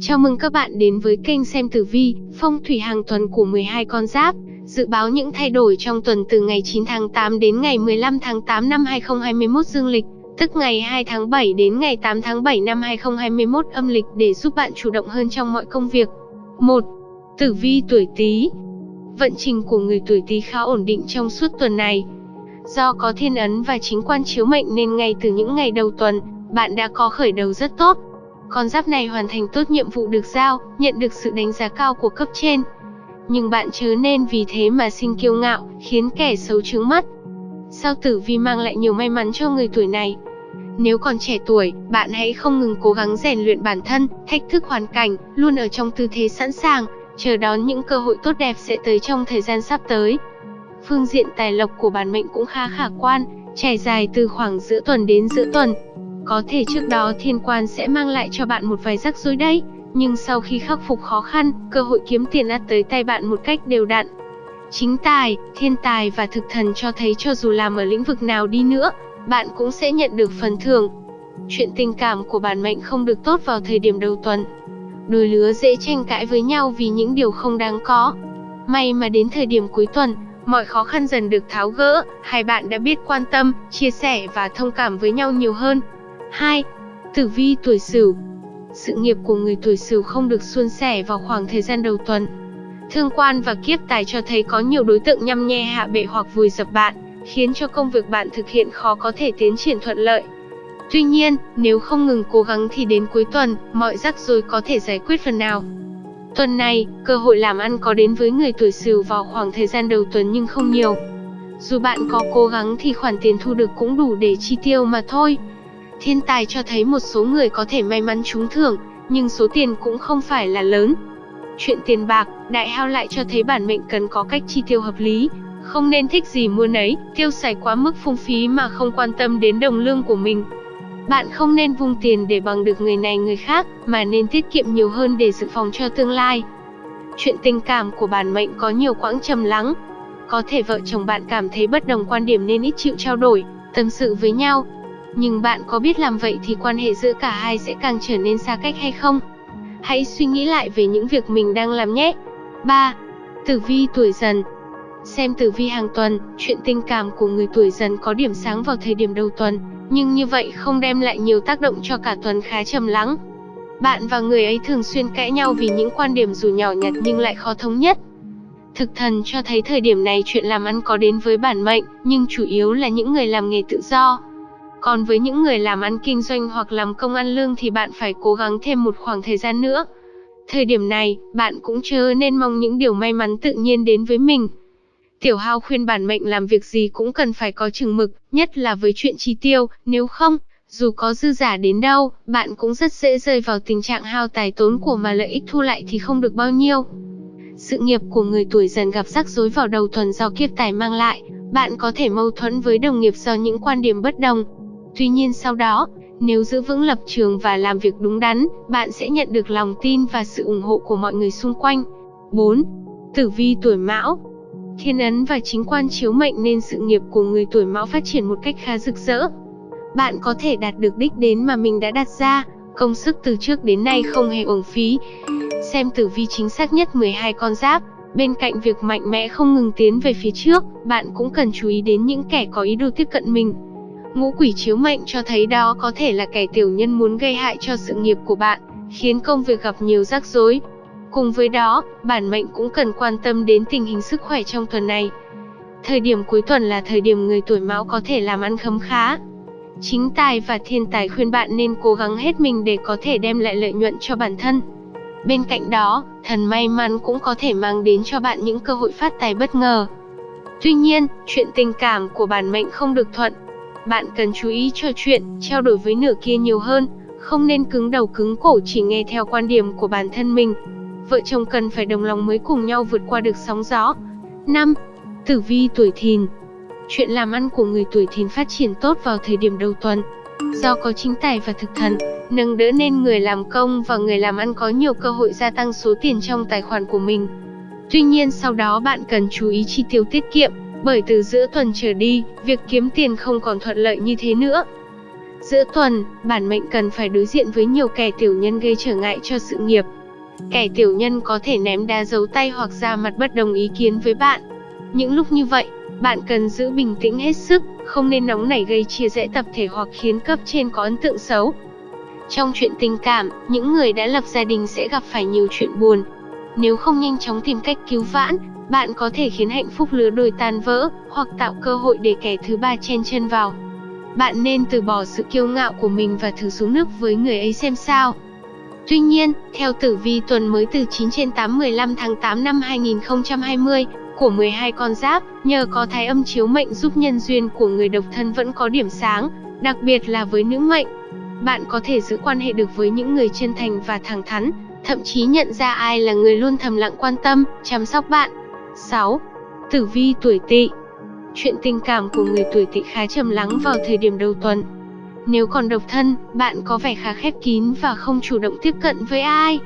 Chào mừng các bạn đến với kênh xem tử vi, phong thủy hàng tuần của 12 con giáp. Dự báo những thay đổi trong tuần từ ngày 9 tháng 8 đến ngày 15 tháng 8 năm 2021 dương lịch, tức ngày 2 tháng 7 đến ngày 8 tháng 7 năm 2021 âm lịch để giúp bạn chủ động hơn trong mọi công việc. 1. Tử vi tuổi Tý. Vận trình của người tuổi Tý khá ổn định trong suốt tuần này. Do có thiên ấn và chính quan chiếu mệnh nên ngay từ những ngày đầu tuần, bạn đã có khởi đầu rất tốt con giáp này hoàn thành tốt nhiệm vụ được giao, nhận được sự đánh giá cao của cấp trên. Nhưng bạn chớ nên vì thế mà sinh kiêu ngạo, khiến kẻ xấu trướng mắt. Sao tử vi mang lại nhiều may mắn cho người tuổi này? Nếu còn trẻ tuổi, bạn hãy không ngừng cố gắng rèn luyện bản thân, thách thức hoàn cảnh, luôn ở trong tư thế sẵn sàng, chờ đón những cơ hội tốt đẹp sẽ tới trong thời gian sắp tới. Phương diện tài lộc của bản mệnh cũng khá khả quan, trải dài từ khoảng giữa tuần đến giữa tuần, có thể trước đó thiên quan sẽ mang lại cho bạn một vài rắc rối đấy, nhưng sau khi khắc phục khó khăn, cơ hội kiếm tiền ắt tới tay bạn một cách đều đặn. Chính tài, thiên tài và thực thần cho thấy cho dù làm ở lĩnh vực nào đi nữa, bạn cũng sẽ nhận được phần thưởng. Chuyện tình cảm của bản mệnh không được tốt vào thời điểm đầu tuần. Đôi lứa dễ tranh cãi với nhau vì những điều không đáng có. May mà đến thời điểm cuối tuần, mọi khó khăn dần được tháo gỡ, hai bạn đã biết quan tâm, chia sẻ và thông cảm với nhau nhiều hơn. 2. Tử vi tuổi Sửu. Sự nghiệp của người tuổi Sửu không được suôn sẻ vào khoảng thời gian đầu tuần. Thương quan và kiếp tài cho thấy có nhiều đối tượng nhăm nhe hạ bệ hoặc vùi dập bạn, khiến cho công việc bạn thực hiện khó có thể tiến triển thuận lợi. Tuy nhiên, nếu không ngừng cố gắng thì đến cuối tuần, mọi rắc rối có thể giải quyết phần nào. Tuần này, cơ hội làm ăn có đến với người tuổi Sửu vào khoảng thời gian đầu tuần nhưng không nhiều. Dù bạn có cố gắng thì khoản tiền thu được cũng đủ để chi tiêu mà thôi. Thiên tài cho thấy một số người có thể may mắn trúng thưởng, nhưng số tiền cũng không phải là lớn. Chuyện tiền bạc, đại hao lại cho thấy bản mệnh cần có cách chi tiêu hợp lý, không nên thích gì mua nấy, tiêu xài quá mức phung phí mà không quan tâm đến đồng lương của mình. Bạn không nên vung tiền để bằng được người này người khác, mà nên tiết kiệm nhiều hơn để dự phòng cho tương lai. Chuyện tình cảm của bản mệnh có nhiều quãng trầm lắng. Có thể vợ chồng bạn cảm thấy bất đồng quan điểm nên ít chịu trao đổi, tâm sự với nhau, nhưng bạn có biết làm vậy thì quan hệ giữa cả hai sẽ càng trở nên xa cách hay không? Hãy suy nghĩ lại về những việc mình đang làm nhé. 3. Tử vi tuổi dần Xem tử vi hàng tuần, chuyện tình cảm của người tuổi dần có điểm sáng vào thời điểm đầu tuần, nhưng như vậy không đem lại nhiều tác động cho cả tuần khá trầm lắng. Bạn và người ấy thường xuyên cãi nhau vì những quan điểm dù nhỏ nhặt nhưng lại khó thống nhất. Thực thần cho thấy thời điểm này chuyện làm ăn có đến với bản mệnh, nhưng chủ yếu là những người làm nghề tự do, còn với những người làm ăn kinh doanh hoặc làm công ăn lương thì bạn phải cố gắng thêm một khoảng thời gian nữa. Thời điểm này, bạn cũng chớ nên mong những điều may mắn tự nhiên đến với mình. Tiểu Hao khuyên bản mệnh làm việc gì cũng cần phải có chừng mực, nhất là với chuyện chi tiêu, nếu không, dù có dư giả đến đâu, bạn cũng rất dễ rơi vào tình trạng hao tài tốn của mà lợi ích thu lại thì không được bao nhiêu. Sự nghiệp của người tuổi dần gặp rắc rối vào đầu tuần do kiếp tài mang lại, bạn có thể mâu thuẫn với đồng nghiệp do những quan điểm bất đồng, Tuy nhiên sau đó, nếu giữ vững lập trường và làm việc đúng đắn, bạn sẽ nhận được lòng tin và sự ủng hộ của mọi người xung quanh. 4. Tử vi tuổi Mão Thiên ấn và chính quan chiếu mệnh nên sự nghiệp của người tuổi Mão phát triển một cách khá rực rỡ. Bạn có thể đạt được đích đến mà mình đã đặt ra, công sức từ trước đến nay không hề uổng phí. Xem tử vi chính xác nhất 12 con giáp, bên cạnh việc mạnh mẽ không ngừng tiến về phía trước, bạn cũng cần chú ý đến những kẻ có ý đồ tiếp cận mình. Ngũ quỷ chiếu mệnh cho thấy đó có thể là kẻ tiểu nhân muốn gây hại cho sự nghiệp của bạn, khiến công việc gặp nhiều rắc rối. Cùng với đó, bản mệnh cũng cần quan tâm đến tình hình sức khỏe trong tuần này. Thời điểm cuối tuần là thời điểm người tuổi mão có thể làm ăn khấm khá. Chính tài và thiên tài khuyên bạn nên cố gắng hết mình để có thể đem lại lợi nhuận cho bản thân. Bên cạnh đó, thần may mắn cũng có thể mang đến cho bạn những cơ hội phát tài bất ngờ. Tuy nhiên, chuyện tình cảm của bản mệnh không được thuận, bạn cần chú ý trò chuyện, trao đổi với nửa kia nhiều hơn, không nên cứng đầu cứng cổ chỉ nghe theo quan điểm của bản thân mình. Vợ chồng cần phải đồng lòng mới cùng nhau vượt qua được sóng gió. 5. Tử vi tuổi thìn Chuyện làm ăn của người tuổi thìn phát triển tốt vào thời điểm đầu tuần. Do có chính tài và thực thần, nâng đỡ nên người làm công và người làm ăn có nhiều cơ hội gia tăng số tiền trong tài khoản của mình. Tuy nhiên sau đó bạn cần chú ý chi tiêu tiết kiệm, bởi từ giữa tuần trở đi, việc kiếm tiền không còn thuận lợi như thế nữa. Giữa tuần, bản mệnh cần phải đối diện với nhiều kẻ tiểu nhân gây trở ngại cho sự nghiệp. Kẻ tiểu nhân có thể ném đá giấu tay hoặc ra mặt bất đồng ý kiến với bạn. Những lúc như vậy, bạn cần giữ bình tĩnh hết sức, không nên nóng nảy gây chia rẽ tập thể hoặc khiến cấp trên có ấn tượng xấu. Trong chuyện tình cảm, những người đã lập gia đình sẽ gặp phải nhiều chuyện buồn. Nếu không nhanh chóng tìm cách cứu vãn, bạn có thể khiến hạnh phúc lứa đôi tan vỡ, hoặc tạo cơ hội để kẻ thứ ba chen chân vào. Bạn nên từ bỏ sự kiêu ngạo của mình và thử xuống nước với người ấy xem sao. Tuy nhiên, theo tử vi tuần mới từ 9 trên 8 15 tháng 8 năm 2020 của 12 con giáp, nhờ có thái âm chiếu mệnh giúp nhân duyên của người độc thân vẫn có điểm sáng, đặc biệt là với nữ mệnh. Bạn có thể giữ quan hệ được với những người chân thành và thẳng thắn, thậm chí nhận ra ai là người luôn thầm lặng quan tâm, chăm sóc bạn. 6. Tử vi tuổi Tỵ Chuyện tình cảm của người tuổi Tỵ khá trầm lắng vào thời điểm đầu tuần. Nếu còn độc thân, bạn có vẻ khá khép kín và không chủ động tiếp cận với ai.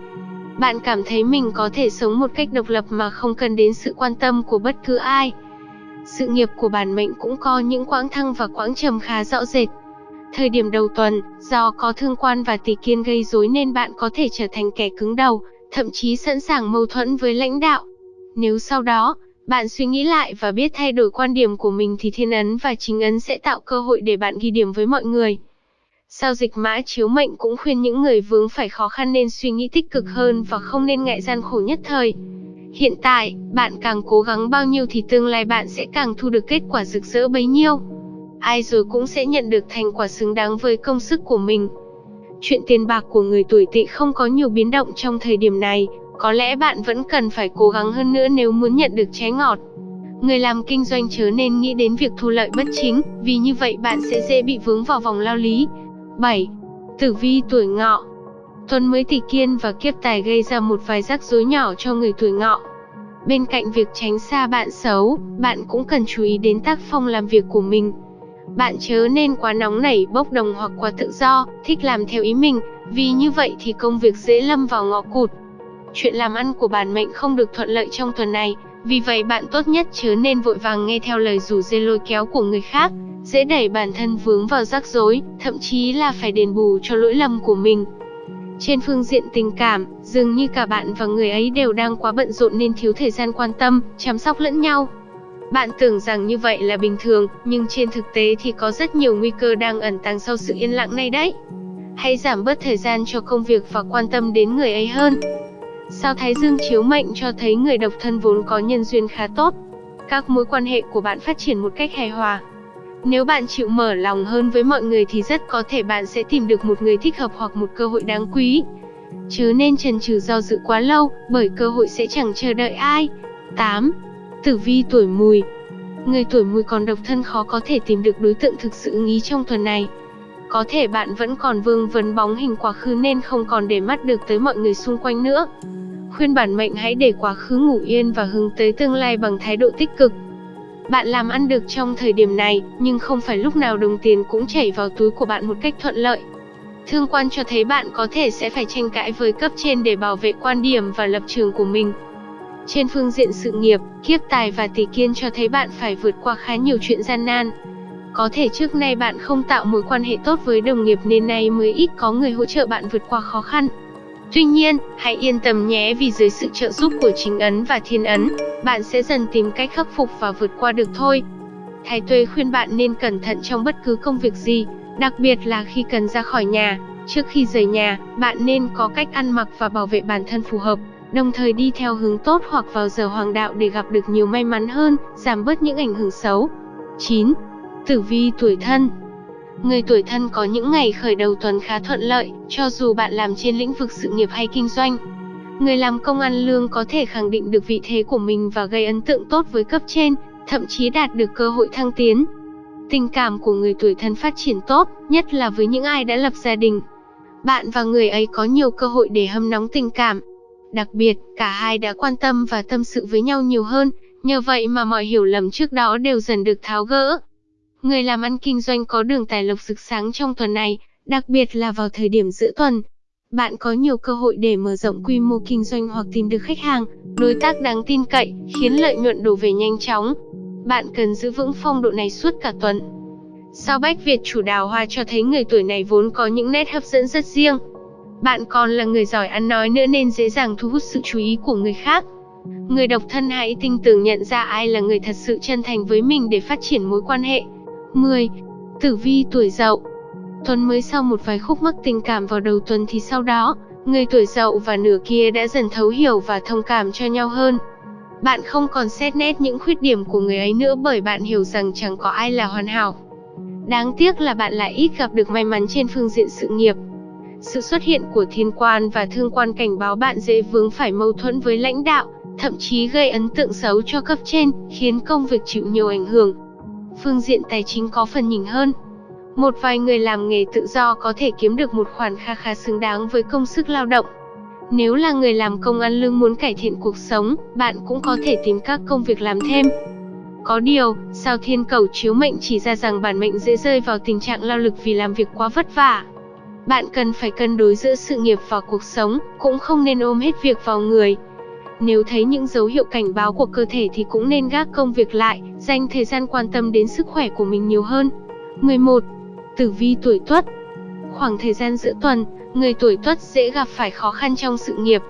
Bạn cảm thấy mình có thể sống một cách độc lập mà không cần đến sự quan tâm của bất cứ ai. Sự nghiệp của bản mệnh cũng có những quãng thăng và quãng trầm khá rõ rệt. Thời điểm đầu tuần, do có thương quan và tỷ kiên gây rối nên bạn có thể trở thành kẻ cứng đầu, thậm chí sẵn sàng mâu thuẫn với lãnh đạo. Nếu sau đó, bạn suy nghĩ lại và biết thay đổi quan điểm của mình thì thiên ấn và chính ấn sẽ tạo cơ hội để bạn ghi điểm với mọi người. Sao dịch mã chiếu mệnh cũng khuyên những người vướng phải khó khăn nên suy nghĩ tích cực hơn và không nên ngại gian khổ nhất thời. Hiện tại, bạn càng cố gắng bao nhiêu thì tương lai bạn sẽ càng thu được kết quả rực rỡ bấy nhiêu. Ai rồi cũng sẽ nhận được thành quả xứng đáng với công sức của mình. Chuyện tiền bạc của người tuổi tỵ không có nhiều biến động trong thời điểm này, có lẽ bạn vẫn cần phải cố gắng hơn nữa nếu muốn nhận được trái ngọt. Người làm kinh doanh chớ nên nghĩ đến việc thu lợi bất chính, vì như vậy bạn sẽ dễ bị vướng vào vòng lao lý. 7. Tử vi tuổi ngọ Tuần mới tỷ kiên và kiếp tài gây ra một vài rắc rối nhỏ cho người tuổi ngọ. Bên cạnh việc tránh xa bạn xấu, bạn cũng cần chú ý đến tác phong làm việc của mình. Bạn chớ nên quá nóng nảy, bốc đồng hoặc quá tự do, thích làm theo ý mình, vì như vậy thì công việc dễ lâm vào ngõ cụt. Chuyện làm ăn của bản mệnh không được thuận lợi trong tuần này, vì vậy bạn tốt nhất chớ nên vội vàng nghe theo lời rủ dê lôi kéo của người khác, dễ đẩy bản thân vướng vào rắc rối, thậm chí là phải đền bù cho lỗi lầm của mình. Trên phương diện tình cảm, dường như cả bạn và người ấy đều đang quá bận rộn nên thiếu thời gian quan tâm, chăm sóc lẫn nhau. Bạn tưởng rằng như vậy là bình thường, nhưng trên thực tế thì có rất nhiều nguy cơ đang ẩn tàng sau sự yên lặng này đấy. Hãy giảm bớt thời gian cho công việc và quan tâm đến người ấy hơn. Sao Thái Dương chiếu mệnh cho thấy người độc thân vốn có nhân duyên khá tốt. Các mối quan hệ của bạn phát triển một cách hài hòa. Nếu bạn chịu mở lòng hơn với mọi người thì rất có thể bạn sẽ tìm được một người thích hợp hoặc một cơ hội đáng quý. Chứ nên chần chừ do dự quá lâu, bởi cơ hội sẽ chẳng chờ đợi ai. 8. Tử vi tuổi mùi Người tuổi mùi còn độc thân khó có thể tìm được đối tượng thực sự ưng ý trong tuần này. Có thể bạn vẫn còn vương vấn bóng hình quá khứ nên không còn để mắt được tới mọi người xung quanh nữa. Khuyên bản mệnh hãy để quá khứ ngủ yên và hướng tới tương lai bằng thái độ tích cực. Bạn làm ăn được trong thời điểm này, nhưng không phải lúc nào đồng tiền cũng chảy vào túi của bạn một cách thuận lợi. Thương quan cho thấy bạn có thể sẽ phải tranh cãi với cấp trên để bảo vệ quan điểm và lập trường của mình. Trên phương diện sự nghiệp, kiếp tài và tỷ kiên cho thấy bạn phải vượt qua khá nhiều chuyện gian nan. Có thể trước nay bạn không tạo mối quan hệ tốt với đồng nghiệp nên nay mới ít có người hỗ trợ bạn vượt qua khó khăn. Tuy nhiên, hãy yên tâm nhé vì dưới sự trợ giúp của chính ấn và thiên ấn, bạn sẽ dần tìm cách khắc phục và vượt qua được thôi. Thái Tuế khuyên bạn nên cẩn thận trong bất cứ công việc gì, đặc biệt là khi cần ra khỏi nhà. Trước khi rời nhà, bạn nên có cách ăn mặc và bảo vệ bản thân phù hợp, đồng thời đi theo hướng tốt hoặc vào giờ hoàng đạo để gặp được nhiều may mắn hơn, giảm bớt những ảnh hưởng xấu. 9. Tử vi tuổi thân Người tuổi thân có những ngày khởi đầu tuần khá thuận lợi, cho dù bạn làm trên lĩnh vực sự nghiệp hay kinh doanh. Người làm công ăn lương có thể khẳng định được vị thế của mình và gây ấn tượng tốt với cấp trên, thậm chí đạt được cơ hội thăng tiến. Tình cảm của người tuổi thân phát triển tốt, nhất là với những ai đã lập gia đình. Bạn và người ấy có nhiều cơ hội để hâm nóng tình cảm. Đặc biệt, cả hai đã quan tâm và tâm sự với nhau nhiều hơn, nhờ vậy mà mọi hiểu lầm trước đó đều dần được tháo gỡ. Người làm ăn kinh doanh có đường tài lộc rực sáng trong tuần này, đặc biệt là vào thời điểm giữa tuần. Bạn có nhiều cơ hội để mở rộng quy mô kinh doanh hoặc tìm được khách hàng, đối tác đáng tin cậy, khiến lợi nhuận đổ về nhanh chóng. Bạn cần giữ vững phong độ này suốt cả tuần. Sao Bách Việt chủ đào hoa cho thấy người tuổi này vốn có những nét hấp dẫn rất riêng. Bạn còn là người giỏi ăn nói nữa nên dễ dàng thu hút sự chú ý của người khác. Người độc thân hãy tinh tường nhận ra ai là người thật sự chân thành với mình để phát triển mối quan hệ. 10. Tử vi tuổi dậu Tuần mới sau một vài khúc mắc tình cảm vào đầu tuần thì sau đó, người tuổi dậu và nửa kia đã dần thấu hiểu và thông cảm cho nhau hơn. Bạn không còn xét nét những khuyết điểm của người ấy nữa bởi bạn hiểu rằng chẳng có ai là hoàn hảo. Đáng tiếc là bạn lại ít gặp được may mắn trên phương diện sự nghiệp. Sự xuất hiện của thiên quan và thương quan cảnh báo bạn dễ vướng phải mâu thuẫn với lãnh đạo, thậm chí gây ấn tượng xấu cho cấp trên, khiến công việc chịu nhiều ảnh hưởng. Phương diện tài chính có phần nhỉnh hơn. Một vài người làm nghề tự do có thể kiếm được một khoản kha khá xứng đáng với công sức lao động. Nếu là người làm công ăn lương muốn cải thiện cuộc sống, bạn cũng có thể tìm các công việc làm thêm. Có điều, sao thiên cầu chiếu mệnh chỉ ra rằng bản mệnh dễ rơi vào tình trạng lao lực vì làm việc quá vất vả. Bạn cần phải cân đối giữa sự nghiệp và cuộc sống, cũng không nên ôm hết việc vào người. Nếu thấy những dấu hiệu cảnh báo của cơ thể thì cũng nên gác công việc lại, dành thời gian quan tâm đến sức khỏe của mình nhiều hơn. 11. Tử vi tuổi Tuất Khoảng thời gian giữa tuần, người tuổi Tuất dễ gặp phải khó khăn trong sự nghiệp.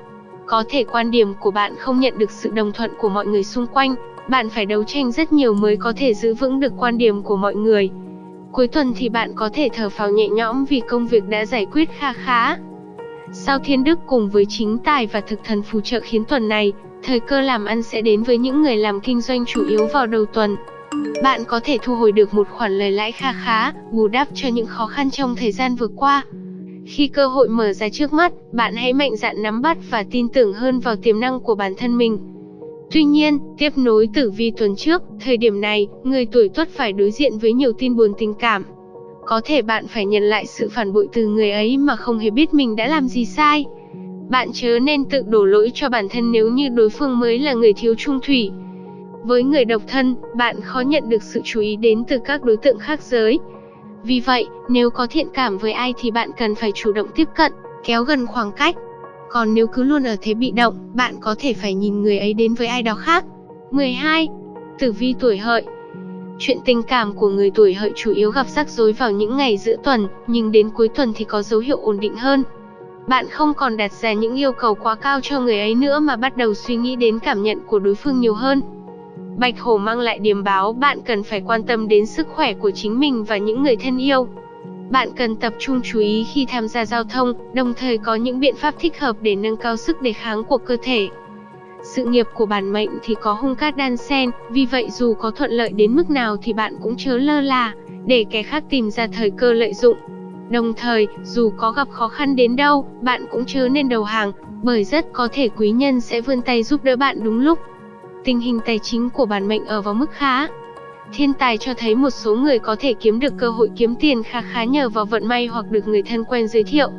Có thể quan điểm của bạn không nhận được sự đồng thuận của mọi người xung quanh, bạn phải đấu tranh rất nhiều mới có thể giữ vững được quan điểm của mọi người. Cuối tuần thì bạn có thể thở phào nhẹ nhõm vì công việc đã giải quyết kha khá. Sao Thiên Đức cùng với chính tài và thực thần phù trợ khiến tuần này, thời cơ làm ăn sẽ đến với những người làm kinh doanh chủ yếu vào đầu tuần. Bạn có thể thu hồi được một khoản lời lãi kha khá, bù đắp cho những khó khăn trong thời gian vừa qua. Khi cơ hội mở ra trước mắt, bạn hãy mạnh dạn nắm bắt và tin tưởng hơn vào tiềm năng của bản thân mình. Tuy nhiên, tiếp nối tử vi tuần trước, thời điểm này, người tuổi tuất phải đối diện với nhiều tin buồn tình cảm. Có thể bạn phải nhận lại sự phản bội từ người ấy mà không hề biết mình đã làm gì sai. Bạn chớ nên tự đổ lỗi cho bản thân nếu như đối phương mới là người thiếu trung thủy. Với người độc thân, bạn khó nhận được sự chú ý đến từ các đối tượng khác giới. Vì vậy, nếu có thiện cảm với ai thì bạn cần phải chủ động tiếp cận, kéo gần khoảng cách. Còn nếu cứ luôn ở thế bị động, bạn có thể phải nhìn người ấy đến với ai đó khác. 12. Tử vi tuổi hợi Chuyện tình cảm của người tuổi hợi chủ yếu gặp rắc rối vào những ngày giữa tuần, nhưng đến cuối tuần thì có dấu hiệu ổn định hơn. Bạn không còn đặt ra những yêu cầu quá cao cho người ấy nữa mà bắt đầu suy nghĩ đến cảm nhận của đối phương nhiều hơn. Bạch Hổ mang lại điềm báo bạn cần phải quan tâm đến sức khỏe của chính mình và những người thân yêu. Bạn cần tập trung chú ý khi tham gia giao thông, đồng thời có những biện pháp thích hợp để nâng cao sức đề kháng của cơ thể. Sự nghiệp của bản mệnh thì có hung cát đan sen, vì vậy dù có thuận lợi đến mức nào thì bạn cũng chớ lơ là, để kẻ khác tìm ra thời cơ lợi dụng. Đồng thời, dù có gặp khó khăn đến đâu, bạn cũng chớ nên đầu hàng, bởi rất có thể quý nhân sẽ vươn tay giúp đỡ bạn đúng lúc. Tình hình tài chính của bản mệnh ở vào mức khá, Thiên tài cho thấy một số người có thể kiếm được cơ hội kiếm tiền khá khá nhờ vào vận may hoặc được người thân quen giới thiệu.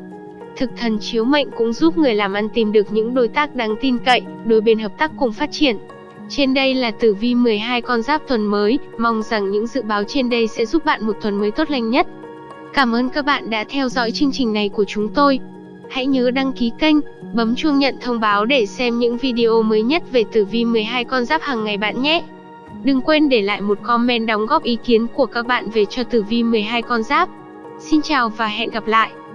Thực thần chiếu mệnh cũng giúp người làm ăn tìm được những đối tác đáng tin cậy, đôi bên hợp tác cùng phát triển. Trên đây là tử vi 12 con giáp tuần mới, mong rằng những dự báo trên đây sẽ giúp bạn một tuần mới tốt lành nhất. Cảm ơn các bạn đã theo dõi chương trình này của chúng tôi. Hãy nhớ đăng ký kênh, bấm chuông nhận thông báo để xem những video mới nhất về tử vi 12 con giáp hàng ngày bạn nhé. Đừng quên để lại một comment đóng góp ý kiến của các bạn về cho tử vi 12 con giáp. Xin chào và hẹn gặp lại!